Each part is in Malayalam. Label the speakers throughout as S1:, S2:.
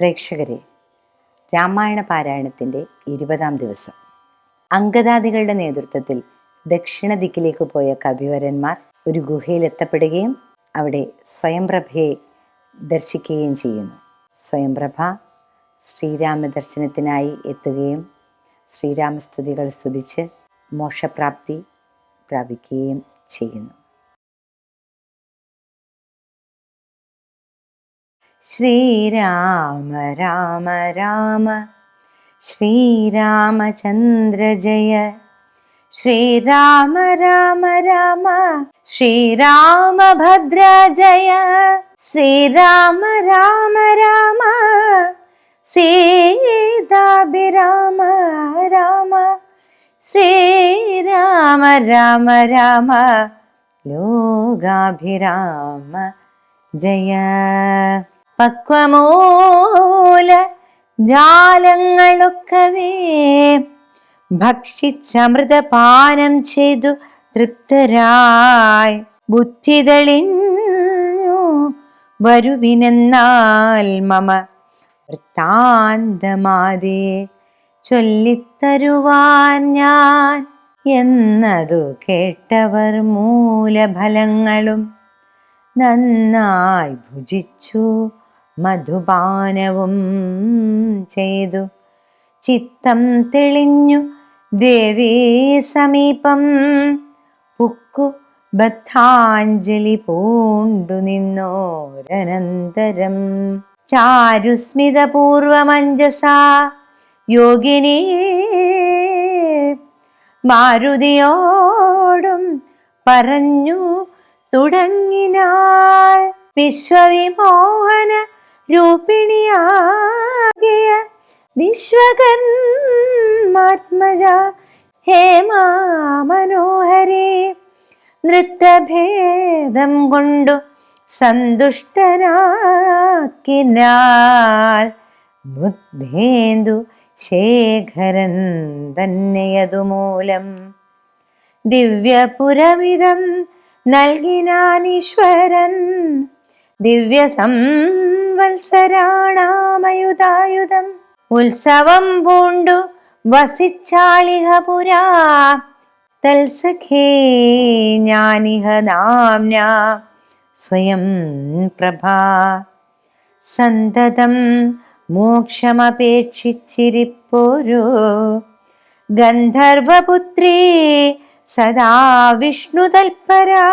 S1: പ്രേക്ഷകരെ രാമായണ പാരായണത്തിന്റെ ഇരുപതാം ദിവസം. അങ്കദാദികളുടെ നേതൃത്വത്തിൽ ദക്ഷിണ ദിക്കിലേക്ക് പോയ കവിവരന്മാർ ഒരു ഗുഹയിൽ എത്തപ്പെടുകയും അവിടെ സ്വയംപ്രഭയെ ദർശിക്കുകയും ചെയ്യുന്നു. സ്വയംപ്രഭ ശ്രീരാമ ദർശനത്തിനായി എത്തുകയും ശ്രീരാമസ്തുതികൾ സ്തുതിച്ച് മോക്ഷപ്രാപ്തി പ്രാപിക്കുകയും ചെയ്യുന്നു. श्रीराम राम राम। श्रीरामचन्द्र जय। श्रीराम राम राम। श्रीरामभद्रा जय। श्रीराम राम राम। सीताभिराम राम। श्रीराम राम राम। योगाभिराम जय। പക്വമൂല ജാലങ്ങളൊക്കവേ. ഭക്ഷിച്ചമൃതപാനം ചെയ്തു തൃപ്തരായി. ബുദ്ധി തെളിഞ്ഞു വരുവിനെന്നാൽ മമ വൃത്താന്തമാതേ. ചൊല്ലിത്തരുവാൻ ഞാൻ എന്നതു കേട്ടവർ മൂലഫലങ്ങളും നന്നായി ഭുജിച്ചു. മധുപാനവും ചെയ്തു. ചിത്തം തെളിഞ്ഞു ദേവീ സമീപം. പുക്കു ബദ്ധാഞ്ജലി പൂണ്ടു നിന്നോരനന്തരം. ചാരുസ്മിതപൂർവമഞ്ജസാ യോഗിനി മാരുതിയോടും പറഞ്ഞു തുടങ്ങിനാൽ വിശ്വവിമോഹന രൂപിണിയാകിയ വിശ്വകന്മാത്മജ ഹേമാ മനോഹരേ നൃത്തഭേദം കൊണ്ടു സന്തുഷ്ടനാക്കിനാൾ ബുദ്ധേന്ദു ശേഖരൻ തന്നെയതുമൂലം. ദിവ്യപുരവിധം നൽകിനാനീശ്വരൻ ദിവ്യ സംവത്സരാണാമയുധായുധം ഉത്സവം പൂണ്ടു വസിച്ചാളിഹ പുരാ. തൽസഖേ ഞാനിഹ നാംന സ്വയം പ്രഭാ. സന്തതം മോക്ഷമപേക്ഷിച്ചിരിപ്പോരോ. ഗന്ധർവപുത്രീ സദാ വിഷ്ണുതൽപരാ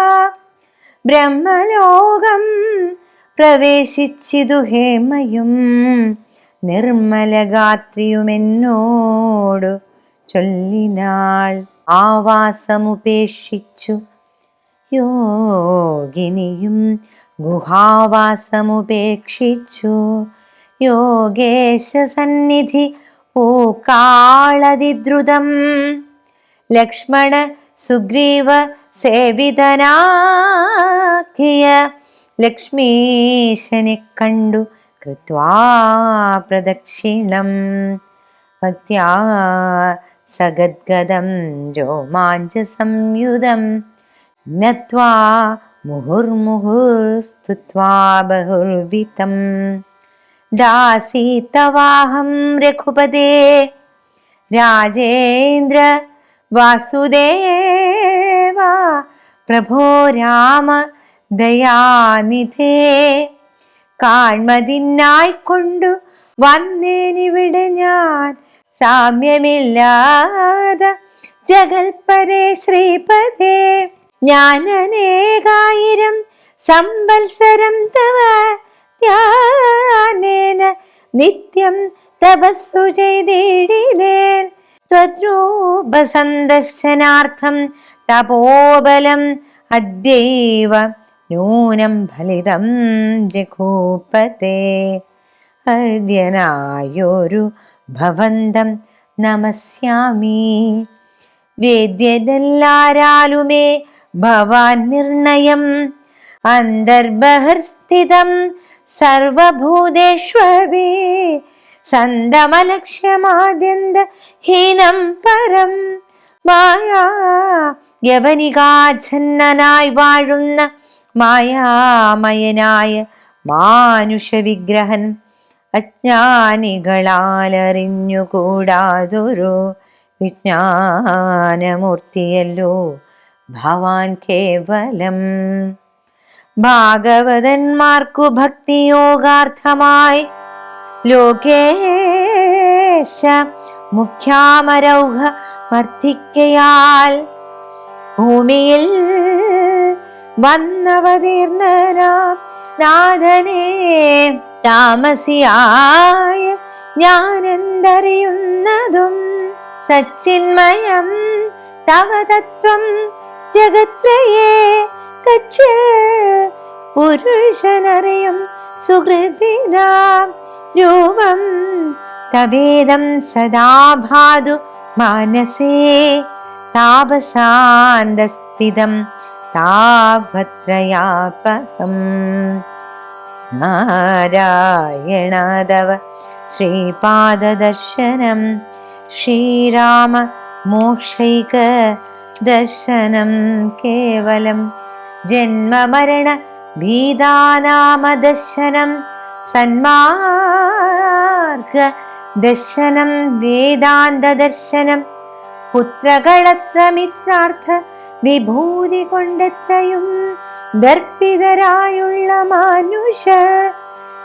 S1: ബ്രഹ്മലോകം പ്രവേശിച്ചിതു ഹേമയും നിർമ്മലഗാത്രിയുമെന്നോടു ചൊല്ലിനാൾ ആവാസമുപേക്ഷിച്ചു. യോഗിനിയും ഗുഹാവാസമുപേക്ഷിച്ചു. യോഗേശ സന്നിധി പൂക്കാളതിദ്രുതം. ലക്ഷ്മണ സുഗ്രീവ സേവിതനാക്കിയ ലക്ഷ്മീശനെ കണ്ടു. കൃത്വാ പ്രദക്ഷിണം. ഭക്ത്യാ സഗദ്ഗദം രോമാഞ്ച സംയുതം നത്വാ മുഹുർമുഹുർസ്തുത്വാ ബഹുർവിതം. ദാസി തവാഹം രഘുപദേ രാജേന്ദ്ര വാസുദേവ. പ്രഭോ രാമ ദയാനിധേ കാൺമതിനായിക്കൊണ്ടു വന്നേനിവിടെ ഞാൻ. സാമ്യമില്ലാതെ ജഗൽപരേ ശ്രീപദേ ഞാൻ അനേകായിരം സംവത്സരം തവ ധ്യാനേന നിത്യം തപസ്സു ചെയ്തിടിലേൻ ത്വദ്രൂപ സന്ദർശനാർത്ഥം തപോബലം അദ്യൈവ നൂനം ഫലിതം രഘൂപതേ. അദ്യനായൊരു ഭവന്തം നമസ്യാമി. വേദ്യനെല്ലാരാലുമേ ഭവാൻ നിർണയം. അന്തർബഹിർസ്ഥിതം സർവഭൂതേഷ്വേ സന്തമലക്ഷ്യമാദ്യന്ത ഹീനം പരം. മായാ യവനികാച്ഛന്നനായി വാഴുന്ന മായാമയനായ മാനുഷവിഗ്രഹൻ അജ്ഞാനികളാലറിഞ്ഞുകൂടാതൊരു വിജ്ഞാനമൂർത്തിയല്ലോ ഭവാൻ കേവലം. ഭാഗവതന്മാർക്കു ഭക്തിയോഗാർത്ഥമായി ലോകേശ മുഖ്യാമരൗഹ വർദ്ധിക്കയാൽ ഭൂമിയിൽ വന്നവതീർണനാം നാഥനെ താമസിയായ ഞാനെന്തറിയുന്നതും സച്ചിന്മയം തവ തത്വം ജഗത്രയേ കച്ച് പുരുഷനറിയും സുഹൃതിനാം രൂപം തവേദം സദാ ഭാതു മാനസേ താപസാന്തസ്ഥിതം यणा दव श्रीपाददर्शनं श्रीरामोक्षैक दर्शनं केवलं। जन्ममरणीता नाम दर्शनं सन्मार्घ दर्शनं वेदान्तदर्शनं पुत्रकळत्रमित्रार्थ വിഭൂതി കൊണ്ടെത്രയും ദർപ്പിതരായുള്ള മാനുഷ.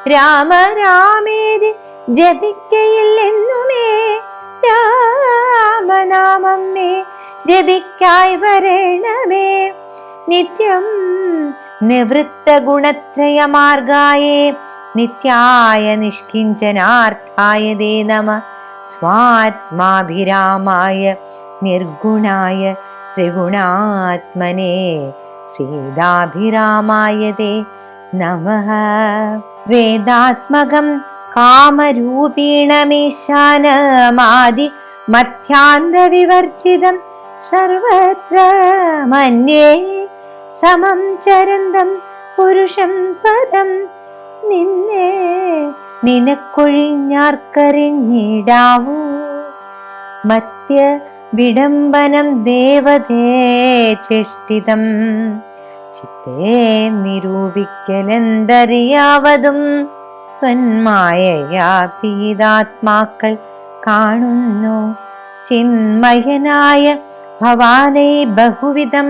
S1: രാമരാമേതി ജപിക്കയില്ലെന്നുമേ. രാമനാമമ്മേ ജപിക്കായി വരണമേ. നിത്യം നിവൃത്ത ഗുണത്രയ മാർഗായേ. നിത്യായ നിഷ്കിഞ്ചനാർത്ഥായ ദേ നമ. സ്വാത്മാഭിരാമായ നിർഗുണായ ത്രിഗുണാത്മനെ സീതാഭിരാമായ ദേ നമ. വേദാത്മകം കാമരൂപീണമീശാനമാദി മധ്യാന്തവിവർജിതം സർവത്ര മന്യേ. സമം ചരന്തം പുരുഷം പദം നിന്നെ നിനക്കൊഴിഞ്ഞാർക്കറിഞ്ഞിടാവൂ. മധ്യ വിഡംബനം ദേവതേ ചേഷ്ടിതം ചിത്തേ നിരൂപിക്കലെന്തറിയാവതും. ത്വന്മായയാ പീതാത്മാക്കൾ കാണുന്നു. ചിന്മയനായ ഭവാനെ ബഹുവിധം.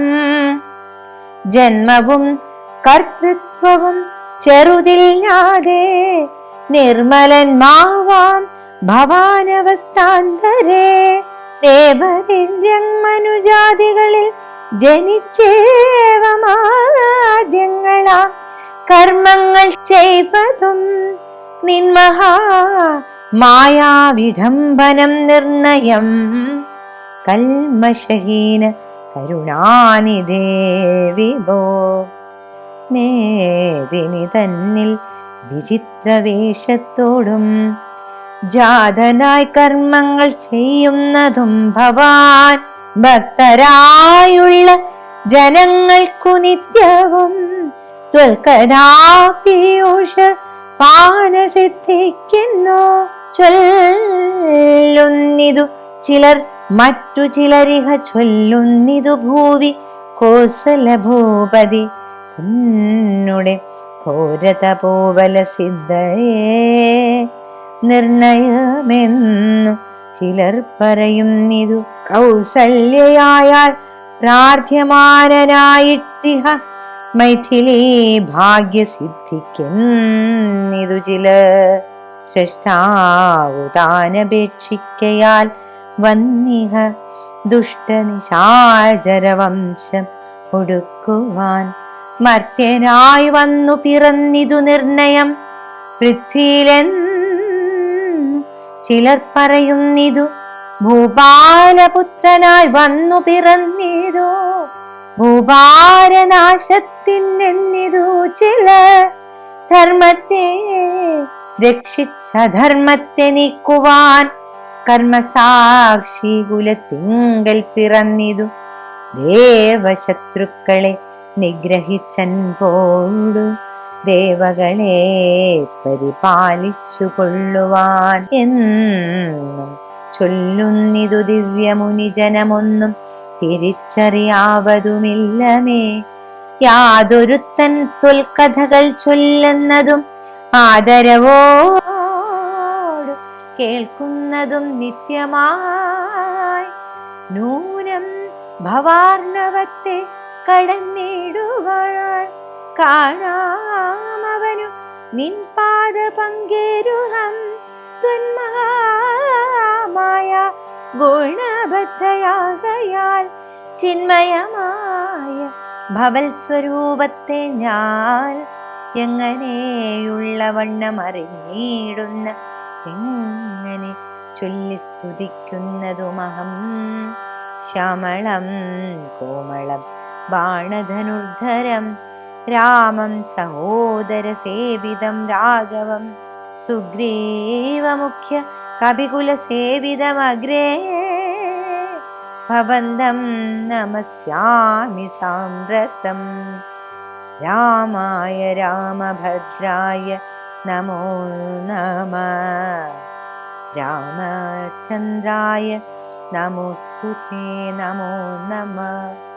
S1: ജന്മവും കർത്തൃത്വവും ചെറുതില്ലാതെ നിർമ്മലന്മാവാം ഭവാനവസ്ഥാന്തരേ. ദേവദിവ്യങ്ങനുജാതികളിൽ ജനിച്ചേവമാദ്യങ്ങളാ. കർമ്മങ്ങൾ ചെയ്വതും നിന്മഹാ മായാവിഡംബനം നിർണയം. കൽമഷഹീന കരുണാനിധേ വിഭോ. മേദിനി തന്നിൽ വിചിത്രവേഷത്തോടും ജാതനായി കർമ്മങ്ങൾ ചെയ്യുന്നതും ഭവാൻ ഭക്തരായുള്ള ജനങ്ങൾക്കു നിത്യവും. ത്വൽക്കഥാപീയൂഷ പാനസിദ്ധിക്കുന്നു. ചൊല്ലുന്നിതു ചിലർ മറ്റു ചിലരിഹ ചൊല്ലുന്നിതു ഭൂവി കോസല ഭൂപതി എന്നുടെ ഘോരതപോവല സിദ്ധയേ നിർണയമെന്നു ചിലർ പറയുന്നിതു കൗസല്യയായാൽ പ്രാർത്ഥ്യമാനനായിട്ടിഹ മൈഥിലി ഭാഗ്യസിദ്ധിക്കുന്നിതു ചില സൃഷ്ടാവു താനപേക്ഷിക്കയാൽ വന്നിഹ ദുഷ്ടനിശാചരവംശം ഒടുക്കുവാൻ മർത്യനായി വന്നു പിറന്നിതു നിർണയം പൃഥ്വിയിലെന്ന് ചിലർ പറയുന്നിതു ഭൂപാലപുത്രനായി വന്നു പിറന്നിതു. ഭൂപാരനാശത്തിനെന്നിതു ചില ധർമ്മത്തെ രക്ഷിച്ച ധർമ്മത്തെ നീക്കുവാൻ കർമ്മസാക്ഷി കുലത്തിങ്കൽ പിറന്നിതു. ദേവശത്രുക്കളെ നിഗ്രഹിച്ചൻ പോടു ദേവകളെ പരിപാലിച്ചു കൊള്ളുവാൻ എന്നും ചൊല്ലുന്നിതു ദിവ്യമുനിജനമൊന്നും തിരിച്ചറിയാവതുമില്ലമേ. യാതൊരുത്തൻ തൊൽക്കഥകൾ ചൊല്ലുന്നതും ആദരവോ കേൾക്കുന്നതും നിത്യമായി. നൂനം ഭവാർണവത്തെ കടന്നിടുവാൻ കാണാമവനു നിൻ പാദ പങ്കേരുഹം ത്വന്മഹാമായ ഗുണബദ്ധയാകയാൽ ചിന്മയമായ ഭവൽ സ്വരൂപത്തെ ഞാൻ എങ്ങനെയുള്ള വണ്ണം അറിഞ്ഞിടുന്ന എങ്ങനെ ചൊല്ലി സ്തുതിക്കുന്നതുമഹം? ശ്യാമളം കോമളം ബാണധനുർധരം रामं होदरसेवितं राघवं सुग्रीवमुख्य कविकुलसेवितमग्रे नमस्यामि साम्रतम् रामाय रामभद्राय नमो नमः रामचन्द्राय नमोऽस्तु ते नमो नमः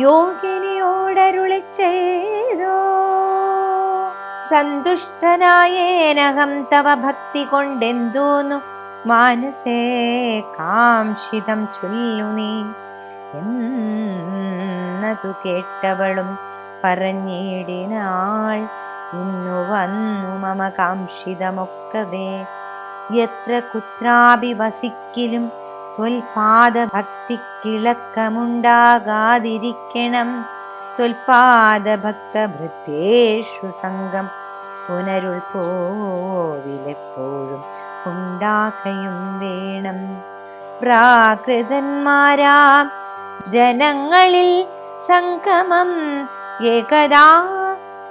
S1: യോഗിനിയോടരുളി ചെയ്തോ സന്തുഷ്ടനായേനഹം തവ ഭക്തി കൊണ്ടെന്തോന്നു. മാനസേ കാംക്ഷിതം ചൊല്ലു നീ. എന്നതു കേട്ടവളും പറഞ്ഞിടിനാൾ ഇന്നു വന്നു മമ കാംക്ഷിതമൊക്കവേ എത്ര കുത്രാപി വസിക്കിലും ത്വൽപാദ ഭക്തിക്കിളക്കമുണ്ടാകാതിരിക്കണം ത്വൽപാദ ഭക്തഭൃത്യേഷു സംഘം പുനരുൾ പോവിലെപ്പോഴും ഉണ്ടാക്കയും വേണം. പ്രാകൃതന്മാരാ ജനങ്ങളിൽ സംഗമം ഏകദാ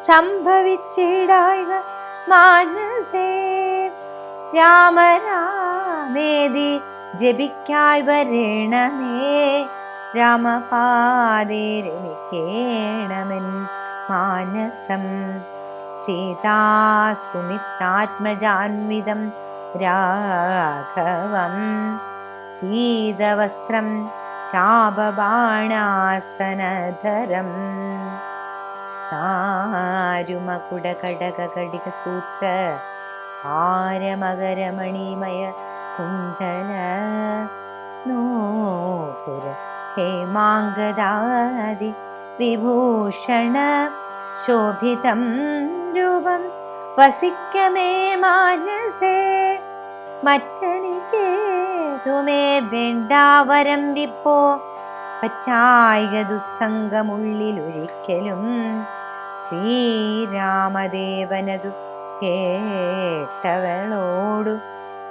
S1: സംഭവിച്ചിടായ മാനസേ. രാമരാമേതി ജപിക്കായി വരണമേ രാമപാദേരമിക്കേണമെൻ മാനസം സീതാസുമിത്രാത്മജാൻവിതം രാഘവം പീതവസ്ത്രം ചാപബാണാസനധരം ചാരുമകുടകടകടികസൂത്ര ഹാരമകരമണിമയ കുണ്ടല നോപുര ഹേമാങ്കദാദി വിഭൂഷണ ശോഭിതം രൂപം വസിക്കമേ മാനസേ. മറ്റനിക്കേതുമേ വേണ്ടാവരം വിപ്പോ പറ്റായിക ദുസ്സംഗമുള്ളിലൊരിക്കലും ശ്രീരാമദേവനതു കേട്ടവളോടു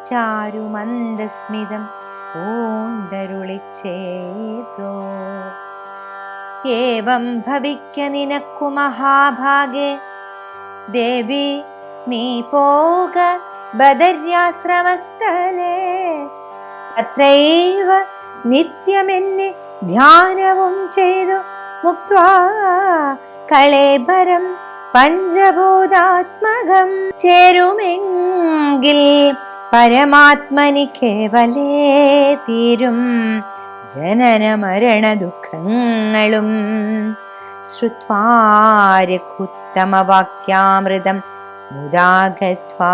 S1: ചാരുമന്ദസ്മിതം പൂണ്ടരുളിച്ചേതോ. ഏവം ഭവിക്ക നിനക്കു മഹാഭാഗേ ദേവി നീ പോക ബദര്യാശ്രമസ്ഥലേ. അത്രൈവ നിത്യമെന്നെ ധ്യാനവും ചെയ്തു മുക്വാ കളേബരം പഞ്ചഭൂതാത്മകം ചേരുമെങ്കിൽ പരമാത്മനി കേവലേ തീരും. ജനന മരണ ദുഃഖങ്ങളും ശ്രുത്വാരഘുത്തമവാക്യാമൃതം മുദാഗത്വാ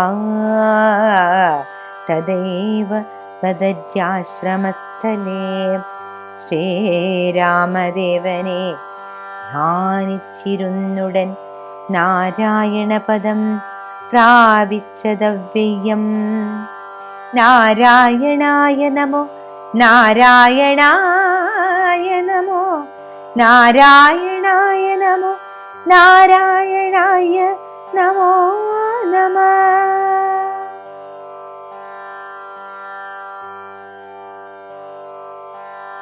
S1: ശ്രീരാമദേവനെ ധ്യാനിച്ചിരുന്നുടൻ നാരായണപദം പ്രാപിച്ചതവ്യയം നാരായണായ നമോ നാരായണായ നമോ നാരായണായ നമോ നാരായണായ നമോ നമ.